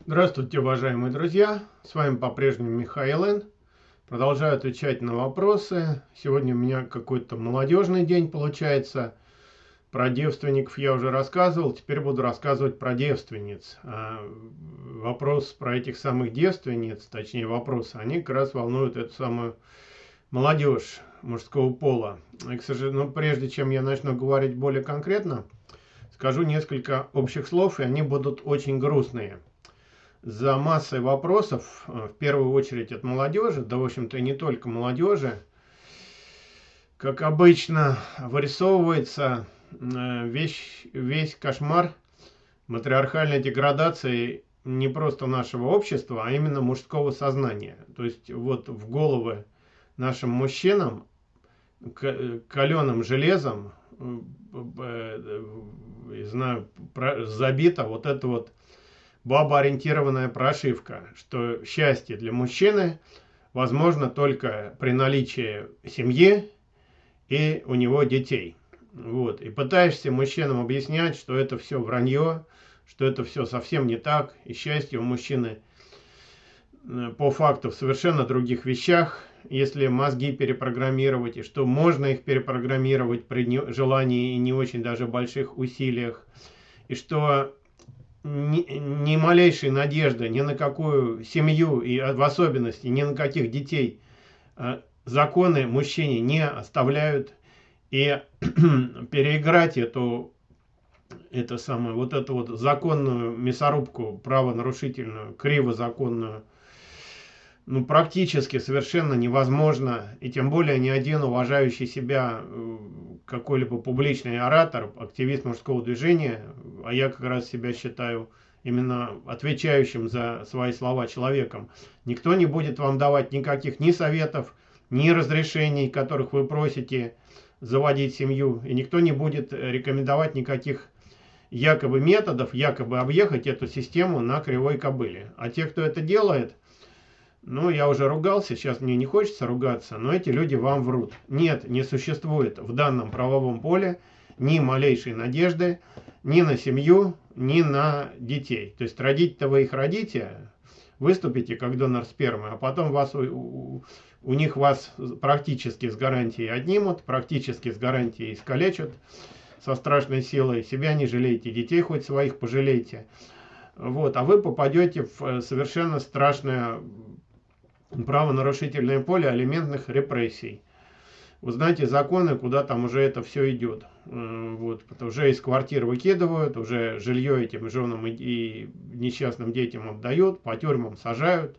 Здравствуйте, уважаемые друзья! С вами по-прежнему Михаил Н. Продолжаю отвечать на вопросы. Сегодня у меня какой-то молодежный день получается. Про девственников я уже рассказывал, теперь буду рассказывать про девственниц. А вопрос про этих самых девственниц, точнее вопросы, они как раз волнуют эту самую молодежь мужского пола. И, к сожалению, но прежде чем я начну говорить более конкретно, скажу несколько общих слов, и они будут очень грустные за массой вопросов, э, в первую очередь от молодежи, да, в общем-то, и не только молодежи, как обычно, вырисовывается э, весь, весь кошмар матриархальной деградации не просто нашего общества, а именно мужского сознания. То есть вот в головы нашим мужчинам каленым железом, э, знаю, забита вот эта вот бабоориентированная прошивка, что счастье для мужчины возможно только при наличии семьи и у него детей. Вот. И пытаешься мужчинам объяснять, что это все вранье, что это все совсем не так, и счастье у мужчины э, по факту в совершенно других вещах, если мозги перепрограммировать, и что можно их перепрограммировать при желании и не очень даже больших усилиях, и что ни, ни малейшей надежды ни на какую семью и в особенности ни на каких детей э, законы мужчине не оставляют. И переиграть эту это самое вот эту вот законную мясорубку правонарушительную кривозаконную ну, практически совершенно невозможно, и тем более ни один уважающий себя э, какой-либо публичный оратор, активист мужского движения, а я как раз себя считаю именно отвечающим за свои слова человеком, никто не будет вам давать никаких ни советов, ни разрешений, которых вы просите заводить семью, и никто не будет рекомендовать никаких якобы методов, якобы объехать эту систему на кривой кобыле. А те, кто это делает – ну, я уже ругался, сейчас мне не хочется ругаться, но эти люди вам врут. Нет, не существует в данном правовом поле ни малейшей надежды ни на семью, ни на детей. То есть родить-то вы их родите, выступите как донор спермы, а потом вас, у, у них вас практически с гарантией отнимут, практически с гарантией искалечат со страшной силой. Себя не жалейте, детей хоть своих пожалейте. Вот, а вы попадете в э, совершенно страшное правонарушительное поле алиментных репрессий. Вы знаете, законы, куда там уже это все идет. Вот, уже из квартир выкидывают, уже жилье этим женам и несчастным детям отдают, по тюрьмам сажают.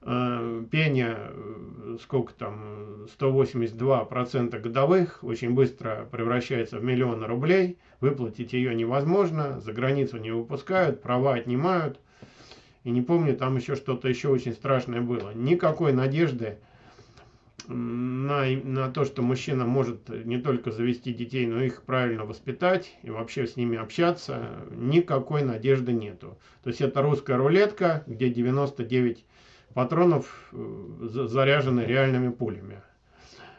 Э, пение, э, сколько там, 182% годовых, очень быстро превращается в миллионы рублей. Выплатить ее невозможно, за границу не выпускают, права отнимают. И не помню, там еще что-то еще очень страшное было. Никакой надежды на, на то, что мужчина может не только завести детей, но их правильно воспитать и вообще с ними общаться, никакой надежды нету. То есть это русская рулетка, где 99 патронов э, заряжены реальными пулями.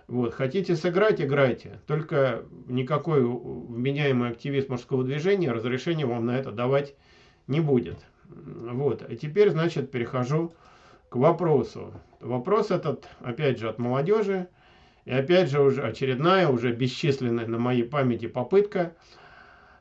Вот. Хотите сыграть, играйте. Только никакой вменяемый активист мужского движения разрешения вам на это давать не будет. Вот. А теперь, значит, перехожу к вопросу. Вопрос этот, опять же, от молодежи. И опять же, уже очередная, уже бесчисленная на моей памяти попытка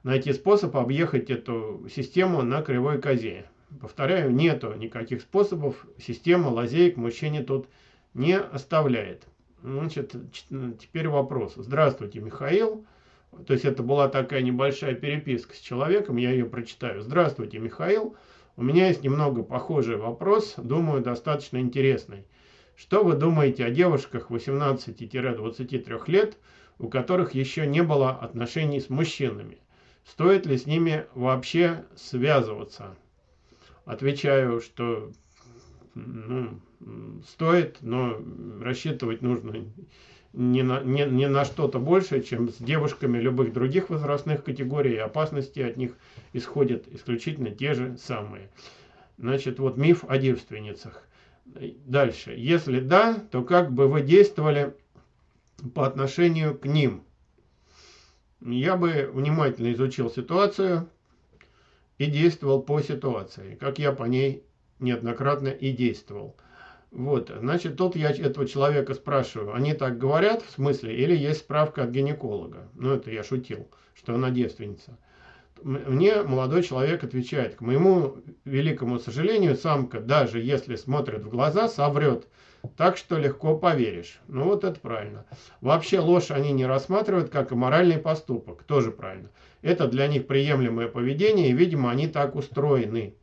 найти способ объехать эту систему на кривой козе. Повторяю, нету никаких способов. Система лазеек мужчине тут не оставляет. Значит, теперь вопрос. Здравствуйте, Михаил. То есть это была такая небольшая переписка с человеком, я ее прочитаю. Здравствуйте, Михаил. У меня есть немного похожий вопрос, думаю, достаточно интересный. Что вы думаете о девушках 18-23 лет, у которых еще не было отношений с мужчинами? Стоит ли с ними вообще связываться? Отвечаю, что ну, стоит, но рассчитывать нужно не на, не, не на что-то большее, чем с девушками любых других возрастных категорий, и опасности от них исходят исключительно те же самые. Значит, вот миф о девственницах. Дальше. Если да, то как бы вы действовали по отношению к ним? Я бы внимательно изучил ситуацию и действовал по ситуации, как я по ней неоднократно и действовал. Вот, значит, тут я этого человека спрашиваю, они так говорят, в смысле, или есть справка от гинеколога? Ну, это я шутил, что она девственница. Мне молодой человек отвечает, к моему великому сожалению, самка, даже если смотрит в глаза, соврет. Так что легко поверишь. Ну вот это правильно. Вообще ложь они не рассматривают как моральный поступок. Тоже правильно. Это для них приемлемое поведение, и, видимо, они так устроены.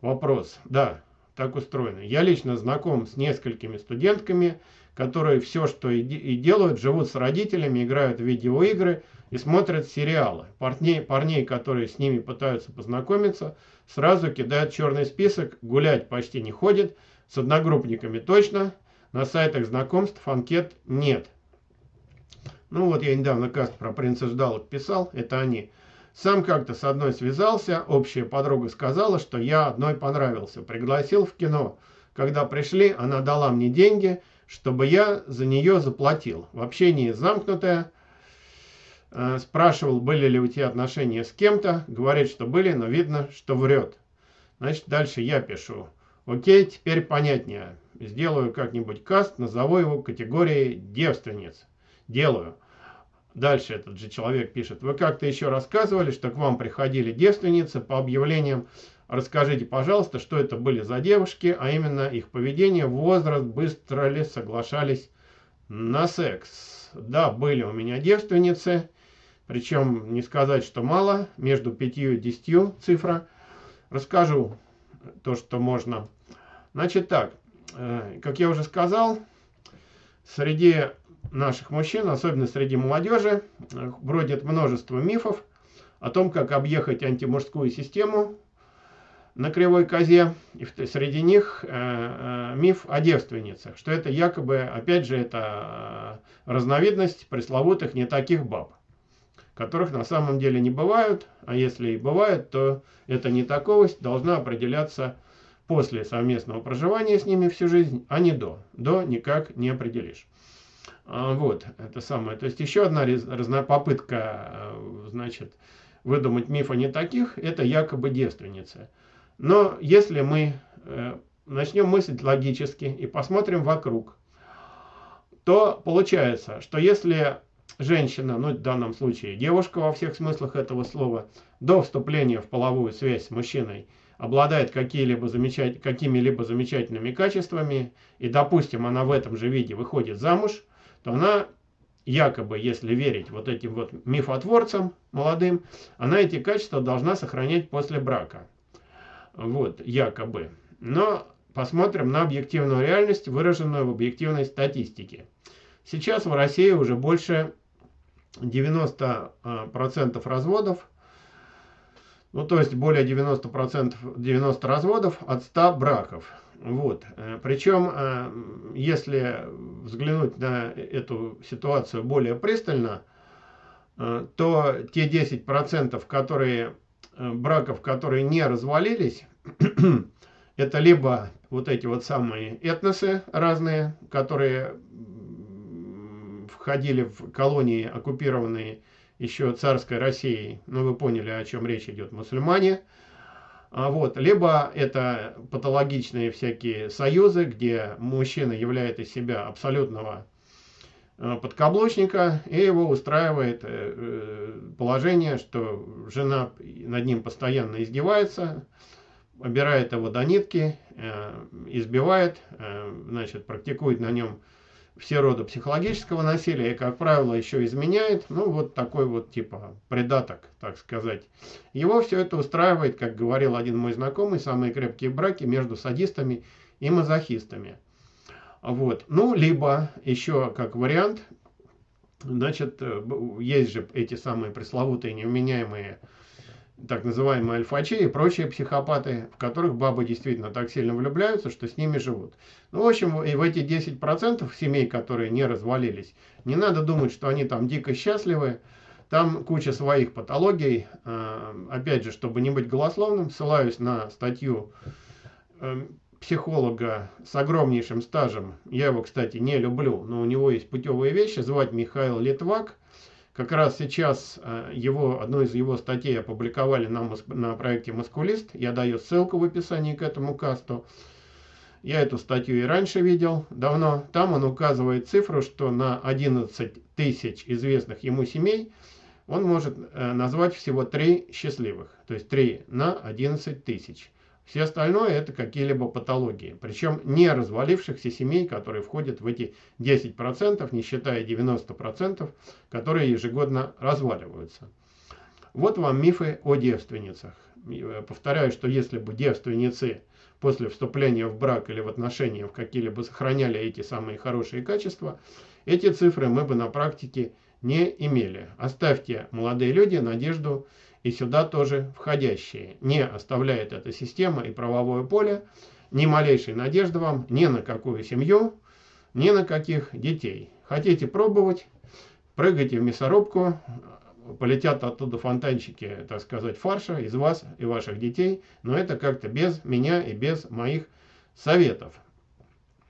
Вопрос. Да, так устроены. Я лично знаком с несколькими студентками, которые все, что и, и делают, живут с родителями, играют в видеоигры и смотрят сериалы. Парней, парней, которые с ними пытаются познакомиться, сразу кидают черный список, гулять почти не ходят, с одногруппниками точно, на сайтах знакомств анкет нет. Ну вот я недавно каст про принца Ждалок писал, это они. Сам как-то с одной связался, общая подруга сказала, что я одной понравился, пригласил в кино. Когда пришли, она дала мне деньги, чтобы я за нее заплатил. В общении замкнутая, э, спрашивал, были ли у тебя отношения с кем-то, говорит, что были, но видно, что врет. Значит, дальше я пишу. Окей, теперь понятнее. Сделаю как-нибудь каст, назову его категорией девственниц. Делаю. Дальше этот же человек пишет. Вы как-то еще рассказывали, что к вам приходили девственницы по объявлениям. Расскажите, пожалуйста, что это были за девушки, а именно их поведение, возраст, быстро ли соглашались на секс. Да, были у меня девственницы, причем не сказать, что мало, между 5 и 10 цифра. Расскажу то, что можно. Значит так, э, как я уже сказал, среди наших мужчин, особенно среди молодежи, бродит множество мифов о том, как объехать антимужскую систему на кривой козе. И среди них э, э, миф о девственницах, что это якобы, опять же, это э, разновидность пресловутых не таких баб, которых на самом деле не бывают, а если и бывают, то это не таковость должна определяться после совместного проживания с ними всю жизнь, а не до. До никак не определишь. А, вот, это самое. То есть еще одна разная попытка, э, значит, выдумать миф о не таких, это якобы девственницы. Но если мы э, начнем мыслить логически и посмотрим вокруг, то получается, что если женщина, ну в данном случае девушка во всех смыслах этого слова, до вступления в половую связь с мужчиной обладает какими-либо замечать, какими замечательными качествами, и, допустим, она в этом же виде выходит замуж – то она якобы, если верить вот этим вот мифотворцам молодым, она эти качества должна сохранять после брака. Вот, якобы. Но посмотрим на объективную реальность, выраженную в объективной статистике. Сейчас в России уже больше 90% а, разводов, ну то есть более 90%, 90 разводов от 100 браков. Вот. Э, Причем, э, если взглянуть на эту ситуацию более пристально, э, то те 10%, которые, браков, которые не развалились, это либо вот эти вот самые этносы разные, которые входили в колонии, оккупированные еще царской Россией, ну вы поняли, о чем речь идет, мусульмане – а вот. Либо это патологичные всякие союзы, где мужчина являет из себя абсолютного э, подкаблучника, и его устраивает э, э, положение, что жена над ним постоянно издевается, обирает его до нитки, избивает, значит, практикует на нем все роды психологического насилия и, как правило, еще изменяет, ну, вот такой вот типа предаток, так сказать. Его все это устраивает, как говорил один мой знакомый, самые крепкие браки между садистами и мазохистами. Вот. Ну, либо еще как вариант, значит, э, есть же эти самые пресловутые невменяемые так называемые альфачи и прочие психопаты, в которых бабы действительно так сильно влюбляются, что с ними живут. Ну, в общем, и в эти 10% семей, которые не развалились, не надо думать, что они там дико счастливы. Там куча своих патологий. А, опять же, чтобы не быть голословным, ссылаюсь на статью эм, психолога с огромнейшим стажем. Я его, кстати, не люблю, но у него есть путевые вещи. Звать Михаил Литвак Как раз сейчас э, его, одну из его статей опубликовали на, на проекте «Маскулист». Я даю ссылку в описании к этому касту. Я эту статью и раньше видел давно. Там он указывает цифру, что на 11 тысяч известных ему семей он может э, назвать всего 3 счастливых. То есть 3 на 11 тысяч. Все остальное это какие-либо патологии. Причем не развалившихся семей, которые входят в эти 10%, не считая 90%, которые ежегодно разваливаются. Вот вам мифы о девственницах. Э, повторяю, что если бы девственницы после вступления в брак или в отношения в какие-либо сохраняли эти самые хорошие качества, эти цифры мы бы на практике не имели. Оставьте, молодые люди, надежду и сюда тоже входящие. Не оставляет эта система и правовое поле ни малейшей надежды вам ни на какую семью, ни на каких детей. Хотите пробовать, прыгайте в мясорубку, полетят оттуда фонтанчики, так сказать, фарша из вас и ваших детей, но это как-то без меня и без моих советов.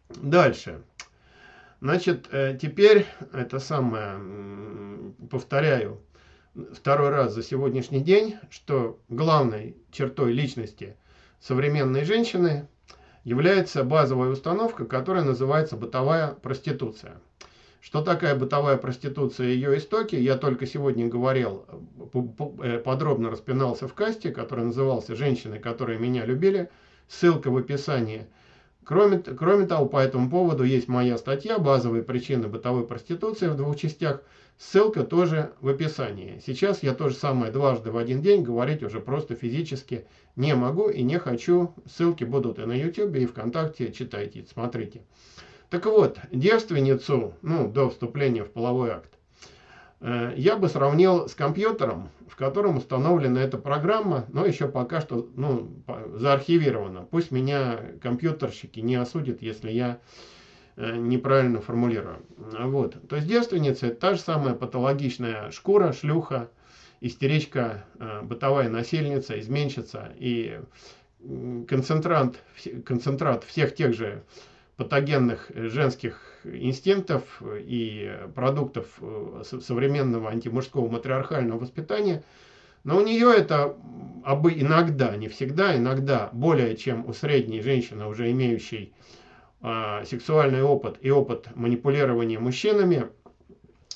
Дальше. Значит, э, теперь это самое, повторяю, второй раз за сегодняшний день, что главной чертой личности современной женщины является базовая установка, которая называется бытовая проституция. Что такая бытовая проституция и ее истоки, я только сегодня говорил, э, подробно распинался в касте, который назывался «Женщины, которые меня любили». Ссылка в описании. Кроме, кроме того, по этому поводу есть моя статья «Базовые причины бытовой проституции» в двух частях. Ссылка тоже в описании. Сейчас я то же самое дважды в один день говорить уже просто физически не могу и не хочу. Ссылки будут и на YouTube, и ВКонтакте. Читайте, смотрите. Так вот, девственницу, ну, до вступления в половой акт, э, я бы сравнил с компьютером, в котором установлена эта программа, но еще пока что ну, заархивирована. Пусть меня компьютерщики не осудят, если я э, неправильно формулирую. Вот. То есть девственница это та же самая патологичная шкура, шлюха, истеричка, э, бытовая насильница, изменщица и концентрант, концентрат всех тех же патогенных женских инстинктов и продуктов э, современного антимужского матриархального воспитания, но у нее это иногда, не всегда, иногда более чем у средней женщины, уже имеющей а, сексуальный опыт и опыт манипулирования мужчинами,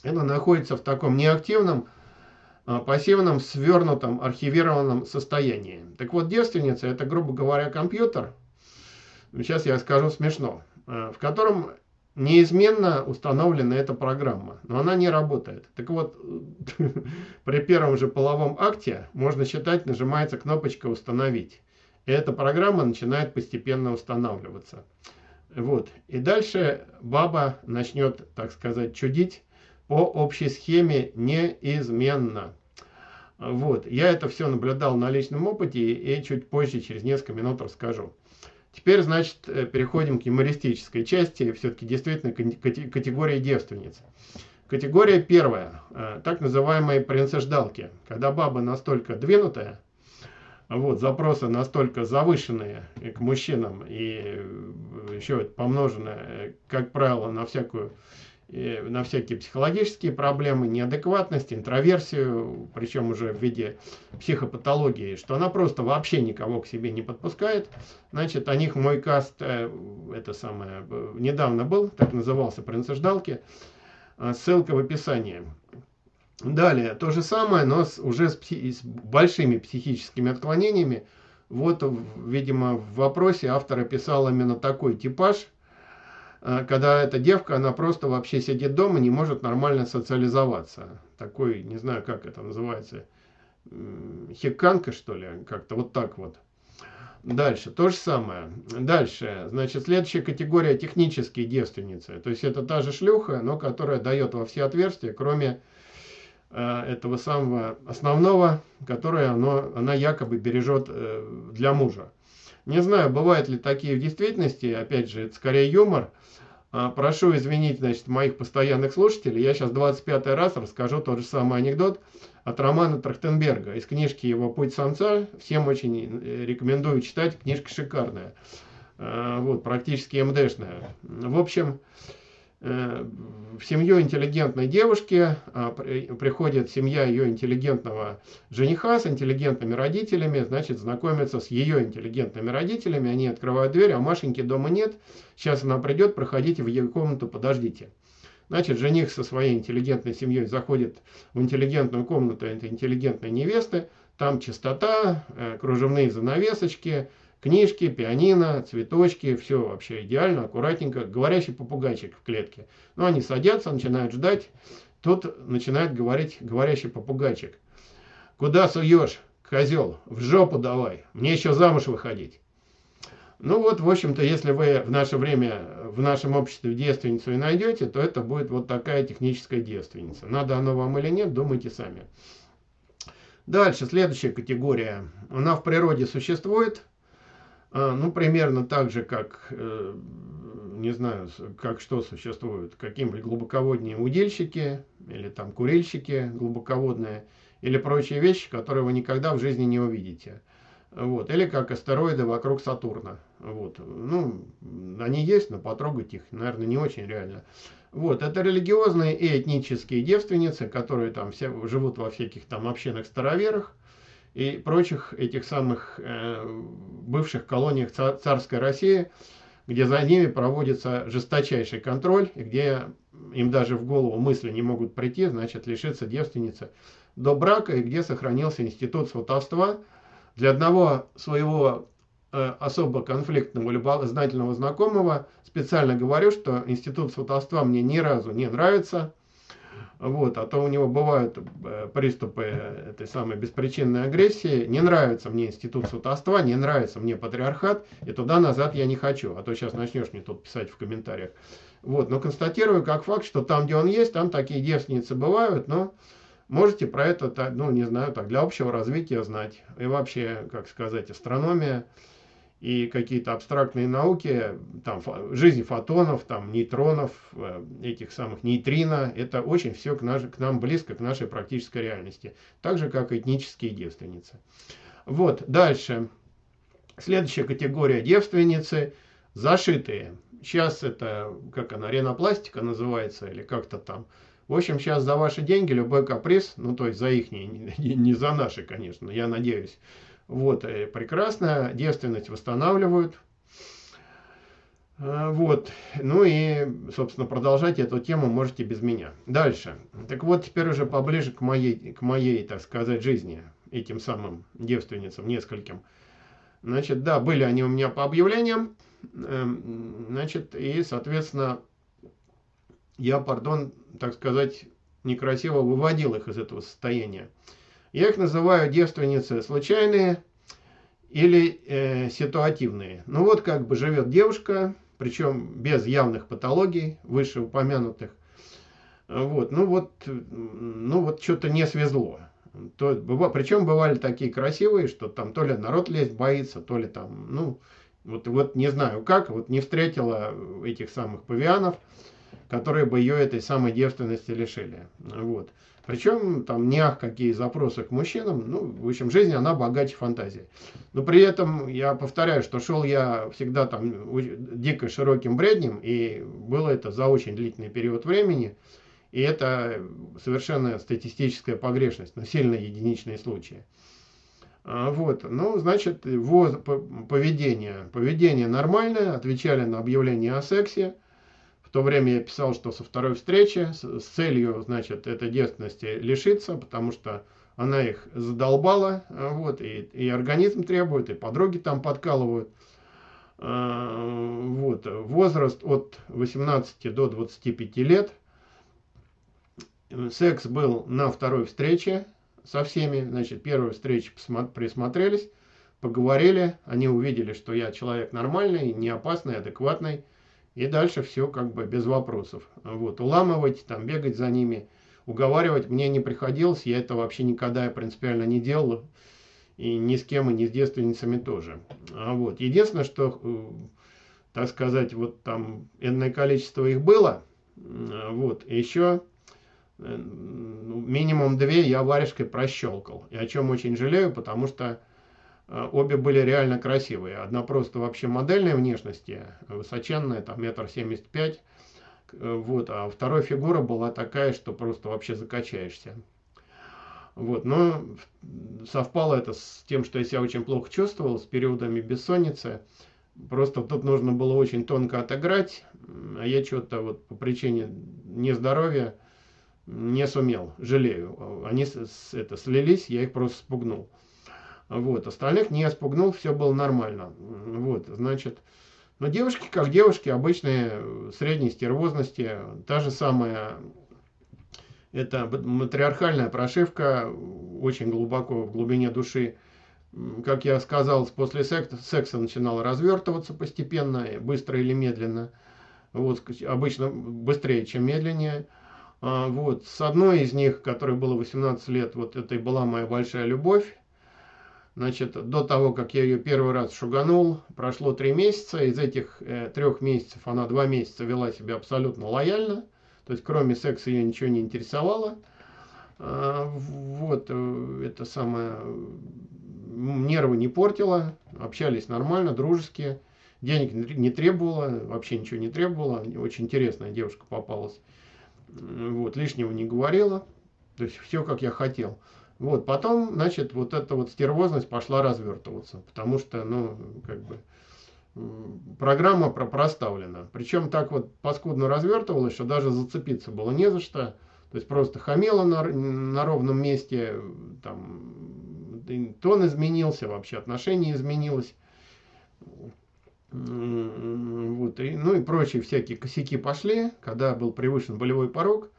это находится в таком неактивном, а, пассивном, свернутом, архивированном состоянии. Так вот, девственница это, грубо говоря, компьютер. Сейчас я скажу смешно. Э, в котором неизменно установлена эта программа, но она не работает. Так вот, при первом же половом акте, можно считать, нажимается кнопочка «Установить». И эта программа начинает постепенно устанавливаться. Вот. И дальше баба начнет, так сказать, чудить по общей схеме неизменно. Вот. Я это все наблюдал на личном опыте и чуть позже, через несколько минут расскажу. Теперь, значит, э, переходим к юмористической части, все-таки действительно категория девственниц. Категория первая, э, так называемые принцеждалки, когда баба настолько двинутая, вот, запросы настолько завышенные к мужчинам и э, еще помноженное, как правило, на всякую на всякие психологические проблемы, неадекватность, интроверсию, причем уже в виде психопатологии, что она просто вообще никого к себе не подпускает. Значит, о них мой каст, э, это самое, недавно был, так назывался «Принцеждалки», э, ссылка в описании. Далее, то же самое, но с, уже с, с большими психическими отклонениями. Вот, видимо, в вопросе автор описал именно такой типаж – Э, когда эта девка, она просто вообще сидит дома, не может нормально социализоваться. Такой, не знаю, как это называется, хиканка, что ли, как-то вот так вот. Дальше, то же самое. Дальше, значит, следующая категория технические девственницы. То есть это та же шлюха, но которая дает во все отверстия, кроме э, этого самого основного, которое оно, она якобы бережет э, для мужа. Не знаю, бывают ли такие в действительности, опять же, это скорее юмор, а, прошу извинить, значит, моих постоянных слушателей. Я сейчас 25 раз расскажу тот же самый анекдот от Романа Трахтенберга из книжки его «Путь самца». Всем очень э, рекомендую читать, книжка шикарная. А, вот, практически МДшная. В общем, в семью интеллигентной девушки а, приходит семья ее интеллигентного жениха с интеллигентными родителями, значит, знакомится с ее интеллигентными родителями, они открывают дверь, а Машеньки дома нет, сейчас она придет, проходите в ее комнату, подождите. Значит, жених со своей интеллигентной семьей заходит в интеллигентную комнату этой интеллигентной невесты, там чистота, э, кружевные занавесочки, Книжки, пианино, цветочки, все вообще идеально, аккуратненько. Говорящий попугайчик в клетке. Ну, они садятся, начинают ждать. Тут начинает говорить говорящий попугайчик. Куда суешь, козел? В жопу давай. Мне еще замуж выходить. Ну вот, в общем-то, если вы в наше время, в нашем обществе девственницу и найдете, то это будет вот такая техническая девственница. Надо оно вам или нет, думайте сами. Дальше, следующая категория. Она в природе существует, ну, примерно так же, как, э, не знаю, как что существует, какие-нибудь глубоководные удильщики, или там курильщики глубоководные, или прочие вещи, которые вы никогда в жизни не увидите. Вот. Или как астероиды вокруг Сатурна. Вот. Ну, они есть, но потрогать их, наверное, не очень реально. Вот. Это религиозные и этнические девственницы, которые там все живут во всяких там общинах староверах и прочих этих самых э, бывших колониях царской России, где за ними проводится жесточайший контроль, и где им даже в голову мысли не могут прийти, значит, лишиться девственницы до брака, и где сохранился институт сватовства. Для одного своего э, особо конфликтного, любознательного знакомого специально говорю, что институт сватовства мне ни разу не нравится, вот, а то у него бывают э, приступы этой самой беспричинной агрессии. Не нравится мне институт сватовства, не нравится мне патриархат, и туда-назад я не хочу. А то сейчас начнешь мне тут писать в комментариях. Вот, но констатирую как факт, что там, где он есть, там такие девственницы бывают, но можете про это, ну, не знаю, так, для общего развития знать. И вообще, как сказать, астрономия – и какие-то абстрактные науки, там, жизнь фотонов, там, нейтронов, э, этих самых нейтрино, это очень все к, наш, к нам близко, к нашей практической реальности. Так же, как этнические девственницы. Вот, дальше. Следующая категория девственницы – зашитые. Сейчас это, как она, ренопластика называется, или как-то там. В общем, сейчас за ваши деньги любой каприз, ну, то есть за их, не, не, не за наши, конечно, я надеюсь, вот, э, прекрасно, девственность восстанавливают. Э, вот, ну и, собственно, продолжать эту тему можете без меня. Дальше. Так вот, теперь уже поближе к моей, к моей, так сказать, жизни, этим самым девственницам, нескольким. Значит, да, были они у меня по объявлениям, эм, значит, и, соответственно, я, пардон, так сказать, некрасиво выводил их из этого состояния. Я их называю девственницы случайные или э, ситуативные. Ну вот как бы живет девушка, причем без явных патологий, вышеупомянутых. Вот, ну вот, ну вот что-то не свезло. То, причем бывали такие красивые, что там то ли народ лезть боится, то ли там, ну, вот, вот не знаю как, вот не встретила этих самых павианов, которые бы ее этой самой девственности лишили. Вот. Причем там не ах какие запросы к мужчинам, ну, в общем, жизнь, она богаче фантазии. Но при этом я повторяю, что шел я всегда там дико широким бреднем, и было это за очень длительный период времени, и это совершенно статистическая погрешность, но сильно единичные случаи. А, вот, ну, значит, поведение. Поведение нормальное, отвечали на объявление о сексе, в то время я писал, что со второй встречи с, с целью, значит, этой девственности лишиться, потому что она их задолбала, а, вот, и, и организм требует, и подруги там подкалывают. А, вот, возраст от 18 до 25 лет. Секс был на второй встрече со всеми. Значит, первой встречи присмотрелись, поговорили. Они увидели, что я человек нормальный, не опасный, адекватный. И дальше все как бы без вопросов. Вот, уламывать, там, бегать за ними, уговаривать мне не приходилось. Я это вообще никогда принципиально не делал. И ни с кем, и ни с девственницами тоже. А вот, единственное, что, э, так сказать, вот там энное количество их было. Вот, еще э, минимум две я варежкой прощелкал. И о чем очень жалею, потому что обе были реально красивые. Одна просто вообще модельной внешности, высоченная, там метр семьдесят пять. Вот, а вторая фигура была такая, что просто вообще закачаешься. Вот, но совпало это с тем, что я себя очень плохо чувствовал, с периодами бессонницы. Просто тут нужно было очень тонко отыграть, а я что-то вот по причине нездоровья не сумел, жалею. Они это, слились, я их просто спугнул. Вот, остальных не спугнул, все было нормально. Вот, значит, но девушки, как девушки, обычные, средней стервозности, та же самая, это матриархальная прошивка, очень глубоко, в глубине души. Как я сказал, после секса, начинала развертываться постепенно, быстро или медленно. Вот, обычно быстрее, чем медленнее. А, вот, с одной из них, которой было 18 лет, вот это и была моя большая любовь. Значит, до того, как я ее первый раз шуганул, прошло три месяца. Из этих э, трех месяцев она два месяца вела себя абсолютно лояльно. То есть, кроме секса, ее ничего не интересовало. А, вот, э, это самое, нервы не портила, общались нормально, дружеские. Денег не требовала, вообще ничего не требовала. Очень интересная девушка попалась. Вот, лишнего не говорила. То есть, все, как я хотел. Вот, потом, значит, вот эта вот стервозность пошла развертываться, потому что, ну, как бы, программа про проставлена. Причем так вот паскудно развертывалась, что даже зацепиться было не за что. То есть просто хамела на, на ровном месте, там, тон изменился, вообще отношение изменилось. Вот, и, ну и прочие всякие косяки пошли, когда был превышен болевой порог.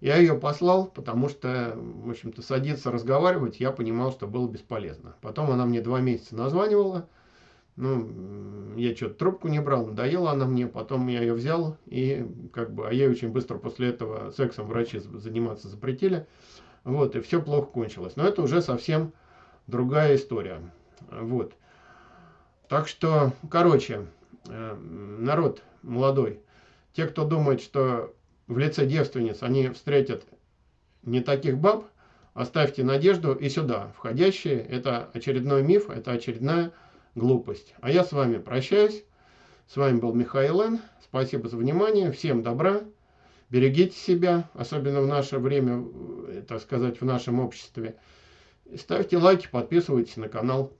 Я ее послал, потому что, в общем-то, садиться разговаривать я понимал, что было бесполезно. Потом она мне два месяца названивала. Ну, я что-то трубку не брал, надоела она мне. Потом я ее взял, и как бы, а ей очень быстро после этого сексом врачи заниматься запретили. Вот, и все плохо кончилось. Но это уже совсем другая история. Вот. Так что, короче, э, народ молодой, те, кто думает, что в лице девственниц они встретят не таких баб, оставьте надежду и сюда. Входящие, это очередной миф, это очередная глупость. А я с вами прощаюсь. С вами был Михаил Н. Спасибо за внимание. Всем добра. Берегите себя, особенно в наше время, э, так сказать, в нашем обществе. Ставьте лайки, подписывайтесь на канал.